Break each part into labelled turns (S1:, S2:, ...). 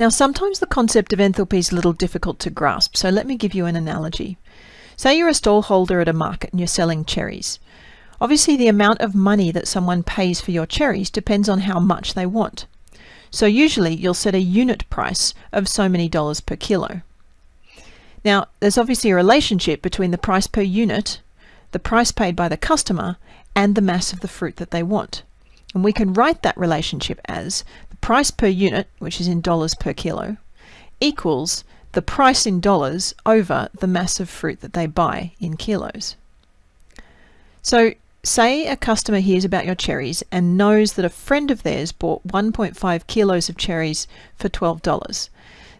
S1: Now sometimes the concept of enthalpy is a little difficult to grasp, so let me give you an analogy. Say you're a stallholder at a market and you're selling cherries. Obviously the amount of money that someone pays for your cherries depends on how much they want. So usually you'll set a unit price of so many dollars per kilo. Now there's obviously a relationship between the price per unit, the price paid by the customer, and the mass of the fruit that they want. And we can write that relationship as price per unit, which is in dollars per kilo, equals the price in dollars over the mass of fruit that they buy in kilos. So say a customer hears about your cherries and knows that a friend of theirs bought 1.5 kilos of cherries for $12.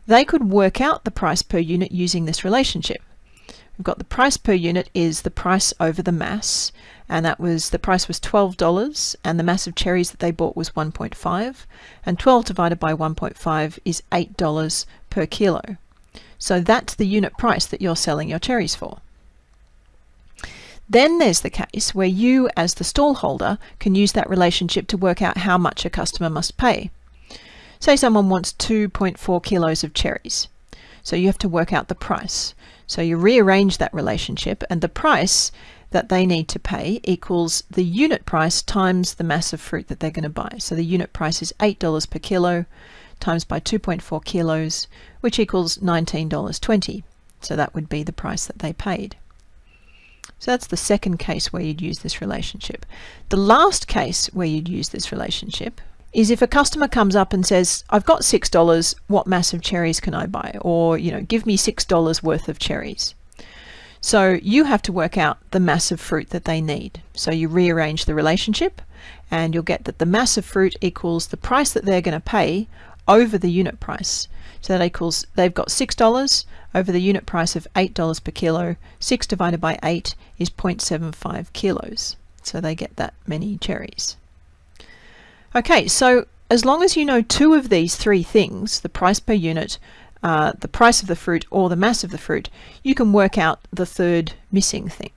S1: They could work out the price per unit using this relationship. We've got the price per unit is the price over the mass, and that was the price was $12 and the mass of cherries that they bought was 1.5 and 12 divided by 1.5 is $8 per kilo. So that's the unit price that you're selling your cherries for. Then there's the case where you as the stall holder can use that relationship to work out how much a customer must pay. Say someone wants 2.4 kilos of cherries. So you have to work out the price. So you rearrange that relationship and the price that they need to pay equals the unit price times the mass of fruit that they're going to buy. So the unit price is $8 per kilo times by 2.4 kilos, which equals $19.20. So that would be the price that they paid. So that's the second case where you'd use this relationship. The last case where you'd use this relationship is if a customer comes up and says, I've got $6, what mass of cherries can I buy? Or, you know, give me $6 worth of cherries. So you have to work out the mass of fruit that they need. So you rearrange the relationship and you'll get that the mass of fruit equals the price that they're going to pay over the unit price. So that equals, they've got $6 over the unit price of $8 per kilo. 6 divided by 8 is 0.75 kilos. So they get that many cherries. Okay, so as long as you know two of these three things, the price per unit, uh, the price of the fruit, or the mass of the fruit, you can work out the third missing thing.